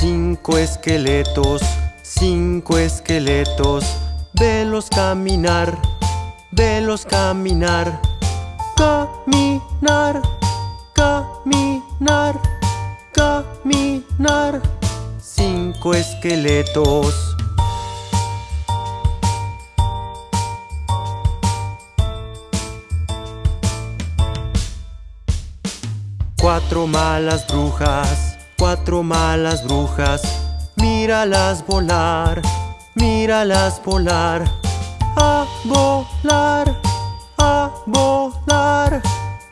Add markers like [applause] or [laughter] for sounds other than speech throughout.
Cinco esqueletos, cinco esqueletos, velos caminar, velos caminar, caminar, caminar, caminar. Cinco esqueletos. Cuatro malas brujas, cuatro malas brujas, míralas volar, míralas volar, a volar, a volar,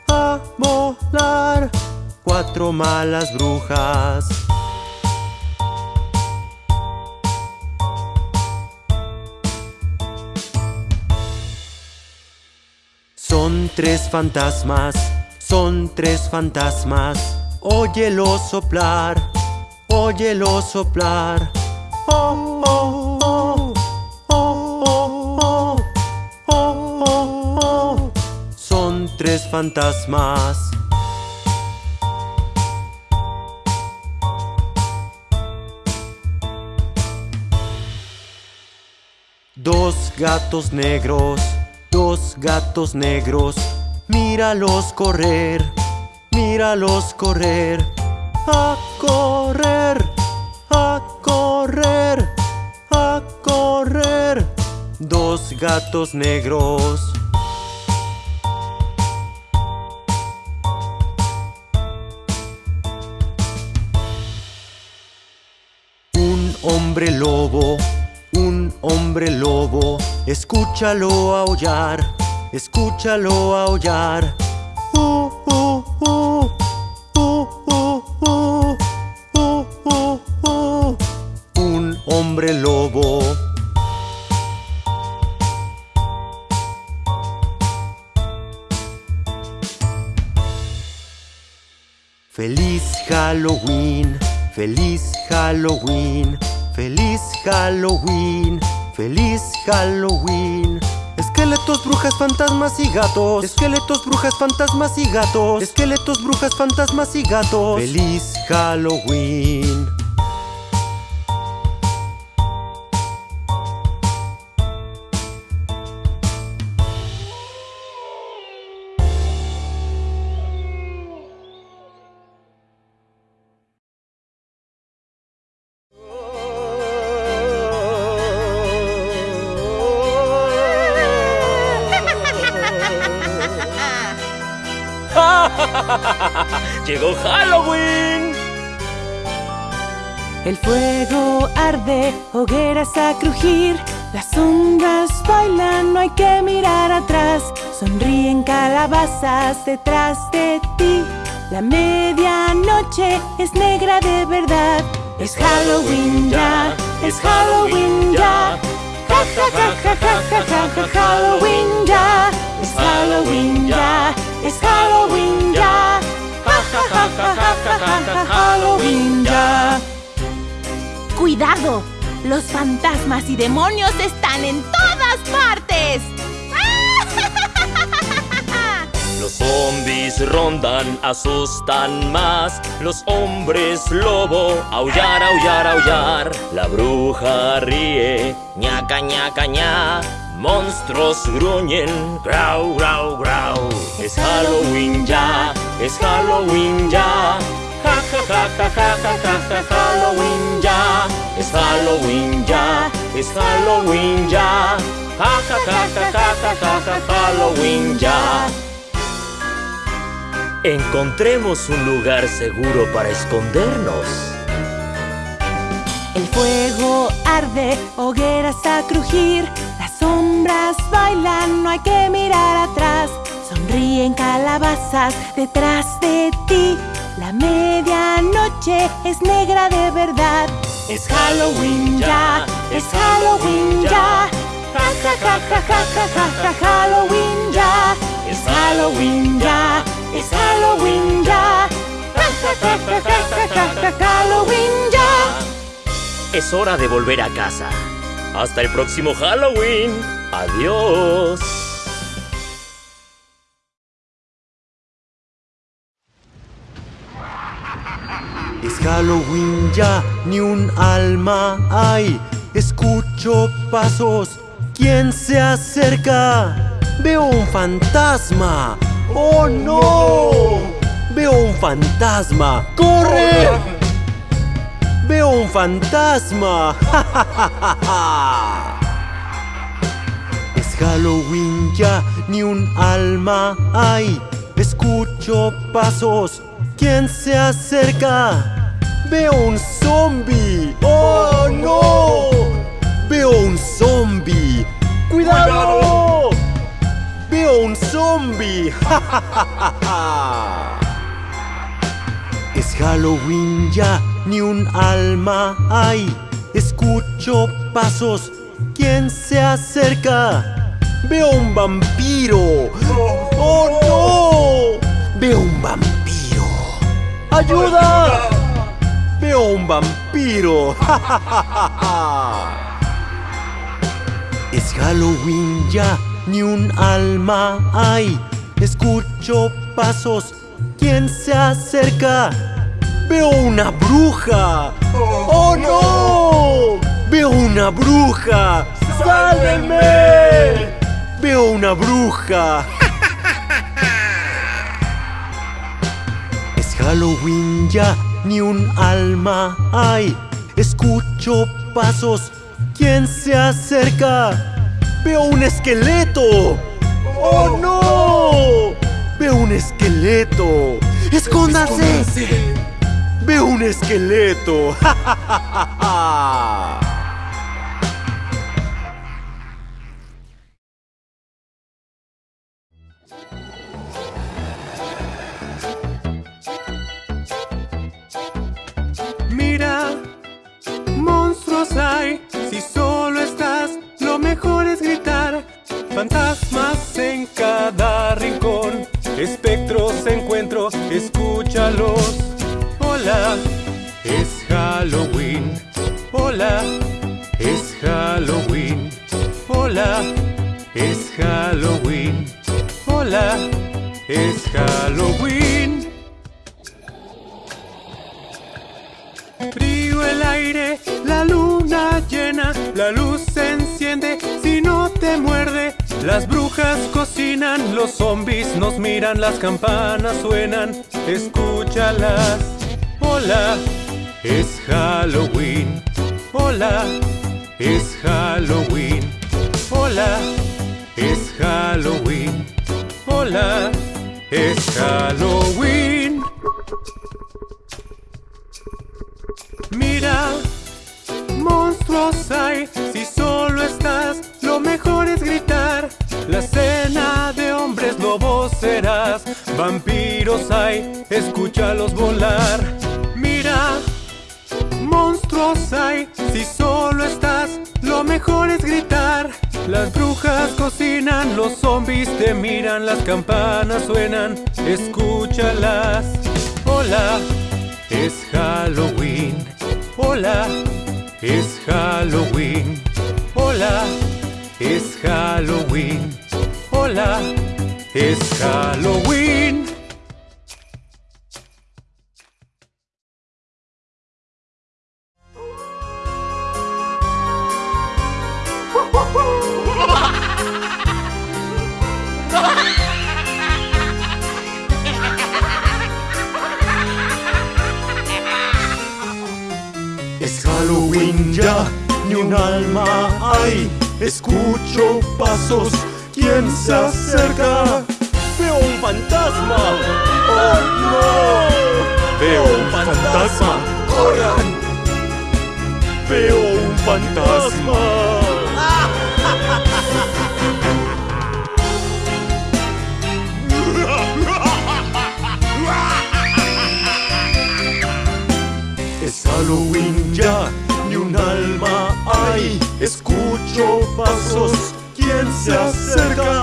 a volar. Cuatro malas brujas. Son tres fantasmas son tres fantasmas, óyelo soplar, óyelo soplar. Oh, oh, oh, oh, oh, oh, oh, oh. Son tres fantasmas. Dos gatos negros, dos gatos negros Míralos correr, míralos correr, a correr, a correr, a correr. Dos gatos negros. Un hombre lobo, un hombre lobo, escúchalo aullar escúchalo aullar. Lobo. Feliz Halloween, feliz Halloween, feliz Halloween, feliz Halloween. Esqueletos, brujas, fantasmas y gatos. Esqueletos, brujas, fantasmas y gatos. Esqueletos, brujas, fantasmas y gatos. Feliz Halloween. El fuego arde, hogueras a crujir, las sombras bailan, no hay que mirar atrás, sonríen calabazas detrás de ti. La medianoche es negra de verdad, es Halloween ya, es Halloween ya. Ja ja ja ja ja ja ja Halloween ya, es Halloween ya, es Halloween ya. Halloween ya. ¡Cuidado! Los fantasmas y demonios están en todas partes. [laughs] Los zombies rondan, asustan más. Los hombres lobo, aullar, aullar, aullar. La bruja ríe, ñaca, ñaca, ña. Monstruos gruñen, grau, grau, grau. Es Halloween ya, es Halloween ya. Ja, ja, ja, ja, ja, ja, Halloween ya. Es Halloween ya, es Halloween ya. Ja, ja, ja, ja, ja, ja, ja, ja, Halloween ya. Encontremos un lugar seguro para escondernos. El fuego arde, hogueras a crujir, las sombras bailan, no hay que mirar atrás. Sonríen calabazas detrás de ti. La medianoche es negra de verdad. Es Halloween ya, es Halloween ya. Ja ja ja ja ja ja ja Halloween ya. Es Halloween ya, es Halloween ya. Ja ja ja ja ja ja ja Halloween ya. Es hora de volver a casa. Hasta el próximo Halloween. Adiós. Halloween ya, ni un alma hay. Escucho pasos, ¿quién se acerca? Veo un fantasma. ¡Oh no! Veo un fantasma. ¡Corre! Veo un fantasma. [laughs] Es Halloween ya, ni un alma hay. Escucho pasos, ¿quién se acerca? Veo un zombie. ¡Oh no! Veo un zombie. ¡Cuidado! Veo un zombie. [laughs] Es Halloween ya, ni un alma hay. Escucho pasos, ¿quién se acerca? Veo un vampiro. ¡Oh no! Veo un vampiro. ¡Ayuda! Veo un vampiro. [laughs] Es Halloween ya, ni un alma hay. Escucho pasos, ¿quién se acerca? Veo una bruja. ¡Oh no! Veo una bruja. ¡Sálvenme! Veo una bruja. [laughs] Es Halloween ya, ni un alma hay. Escucho pasos, ¿quién se acerca? Veo un esqueleto. ¡Oh no! Veo un esqueleto. ¡Escóndase! Veo un esqueleto. [laughs] Mira, hay, si solo estás, lo mejor es gritar. Fantasmas en cada rincón, espectros encuentro, escúchalos. Hola, es Halloween. Hola, es Halloween. Hola, es Halloween. Hola, es Halloween. El aire, la luna llena, la luz se enciende si no te muerde. Las brujas cocinan, los zombies nos miran, las campanas suenan, escúchalas. Hola, es Halloween. Hola, es Halloween. Hola, es Halloween. Hola, es Halloween. Mira, monstruos hay, si solo estás, lo mejor es gritar. La cena de hombres lobos serás, vampiros hay, escúchalos volar. Mira, monstruos hay, si solo estás, lo mejor es gritar. Las brujas cocinan, los zombies te miran, las campanas suenan, escúchalas. Hola, es Halloween. Hola, es Halloween. Hola, es Halloween. Hola, es Halloween. Alma. Escucho pasos, ¿quién se acerca? Veo un fantasma. ¡Oh no! Veo un fantasma. ¡Corran! Veo un fantasma. Escucho pasos, ¿quién se acerca?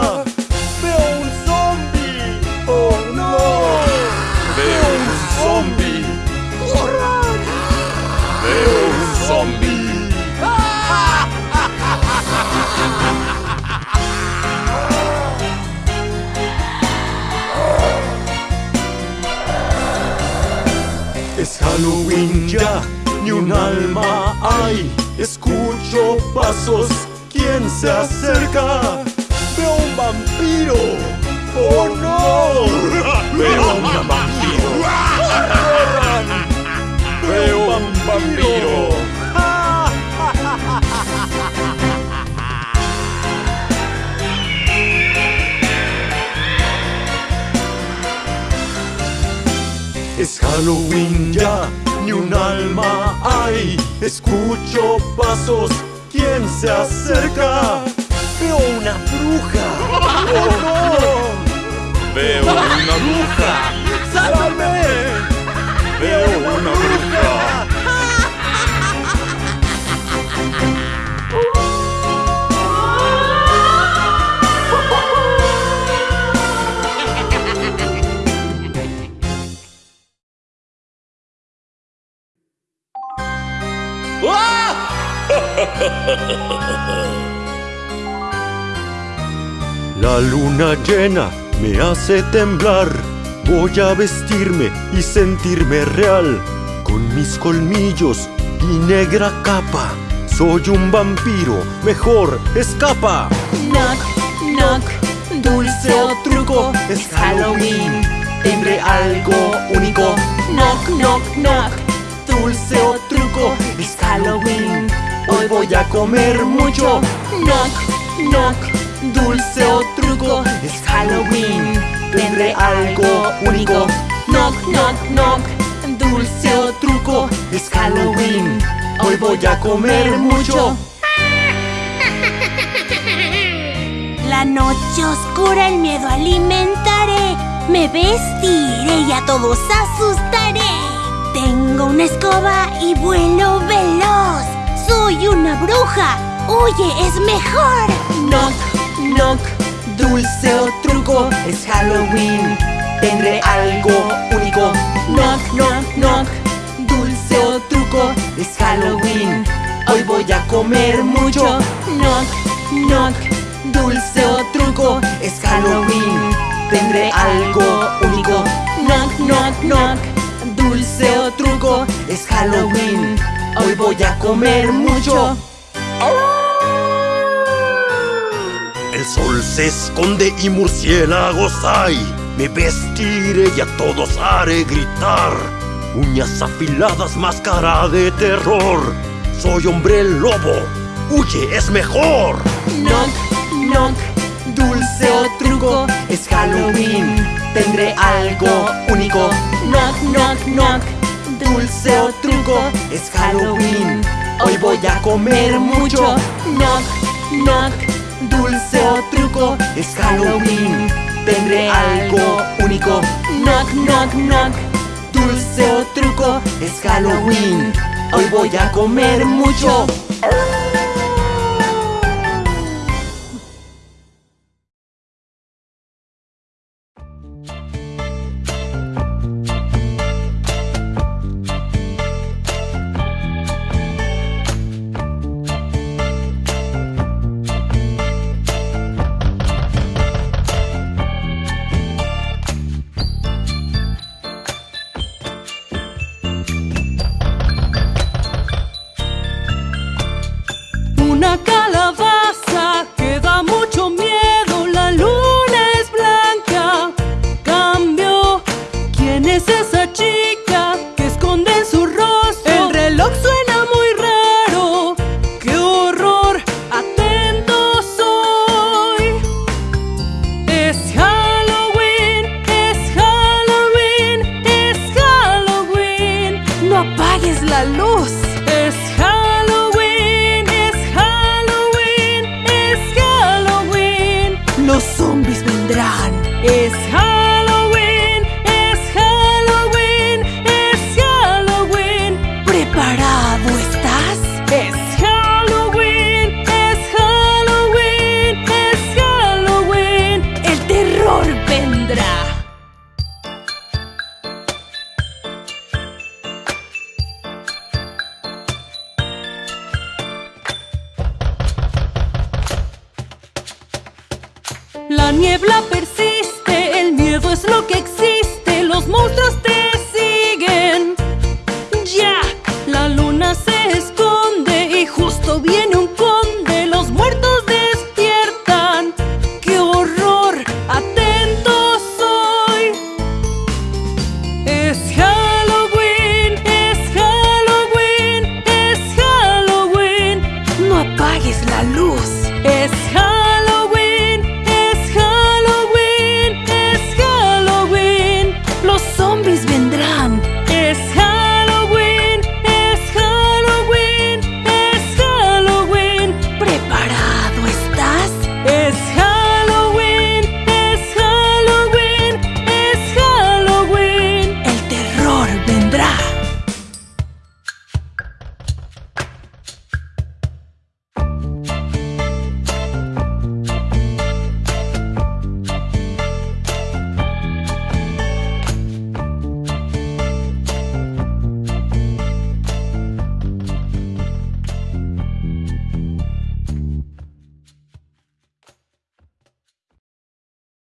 ¿Quién se acerca? Veo un vampiro. ¡Oh no! Veo un vampiro. ¡Corran! Veo un vampiro. Es Halloween ya, ni un alma hay. Escucho pasos, ¿quién se acerca? Veo una bruja. [laughs] ¡Oh no! Veo una bruja. La luna llena me hace temblar. Voy a vestirme y sentirme real. Con mis colmillos y negra capa. Soy un vampiro, mejor escapa. Knock, knock, dulce o truco, es Halloween. Tendré algo único. Knock, knock, knock, dulce o truco, es Halloween. Hoy voy a comer mucho. Knock, knock, dulce o truco, es Halloween. Tendré algo único. Knock, knock, knock, dulce o truco, es Halloween. Hoy voy a comer mucho. La noche oscura el miedo alimentaré. Me vestiré y a todos asustaré. Tengo una escoba y vuelo veloz. Soy una bruja. Oye, es mejor. Knock, dulce o truco, es Halloween. Tendré algo único. Knock, knock, knock, dulce o truco, es Halloween. Hoy voy a comer mucho. Knock, knock, dulce o truco, es Halloween. Tendré algo único. Knock, knock, knock, dulce o truco, es Halloween. Hoy voy a comer mucho. El sol se esconde y murciélagos hay. Me vestiré y a todos haré gritar. Uñas afiladas, máscara de terror. Soy hombre lobo. Huye, es mejor. Knock, knock, dulce o truco, es Halloween. Tendré algo único. Knock, knock, knock, dulce o truco, es Halloween. Hoy voy a comer mucho. Knock, knock, dulce o truco, es Halloween. Tendré algo único. Knock, knock, knock, dulce o truco, es Halloween. Hoy voy a comer mucho. Vendrá.